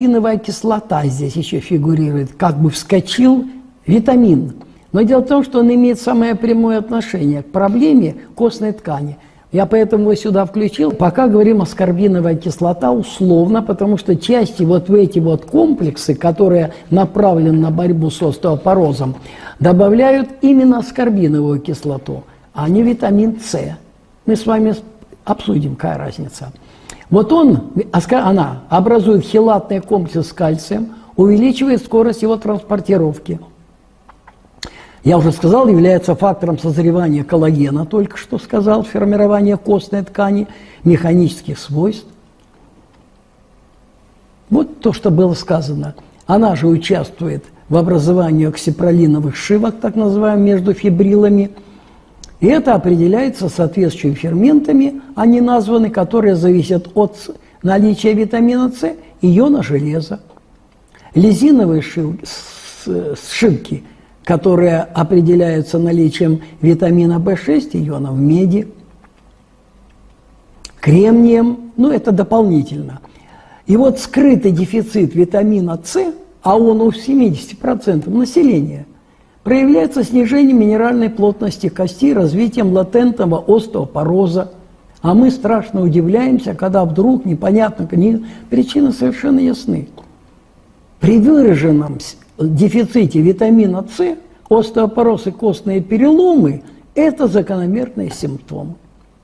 Витаминовая кислота здесь еще фигурирует, как бы вскочил витамин. Но дело в том, что он имеет самое прямое отношение к проблеме костной ткани. Я поэтому его сюда включил. Пока говорим аскорбиновая кислота условно, потому что части вот в эти вот комплексы, которые направлены на борьбу с остеопорозом, добавляют именно аскорбиновую кислоту, а не витамин С. Мы с вами обсудим, какая разница. Вот он, она образует хелатный комплекс с кальцием, увеличивает скорость его транспортировки. Я уже сказал, является фактором созревания коллагена, только что сказал, формирования костной ткани, механических свойств. Вот то, что было сказано. Она же участвует в образовании оксипролиновых шивок, так называемых, между фибрилами – и это определяется соответствующими ферментами, они названы, которые зависят от наличия витамина С и иона железа. Лизиновые сшивки, которые определяются наличием витамина В6, ионов меди, кремнием, ну это дополнительно. И вот скрытый дефицит витамина С, а он у 70% населения – проявляется снижением минеральной плотности кости, развитием латентного остеопороза. А мы страшно удивляемся, когда вдруг непонятно, не, причины совершенно ясны. При выраженном дефиците витамина С остеопороз и костные переломы – это закономерные симптомы.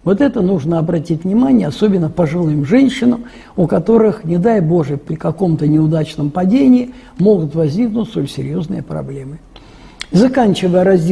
Вот это нужно обратить внимание, особенно пожилым женщинам, у которых, не дай Боже, при каком-то неудачном падении могут возникнуть столь серьезные проблемы. Заканчивая раздел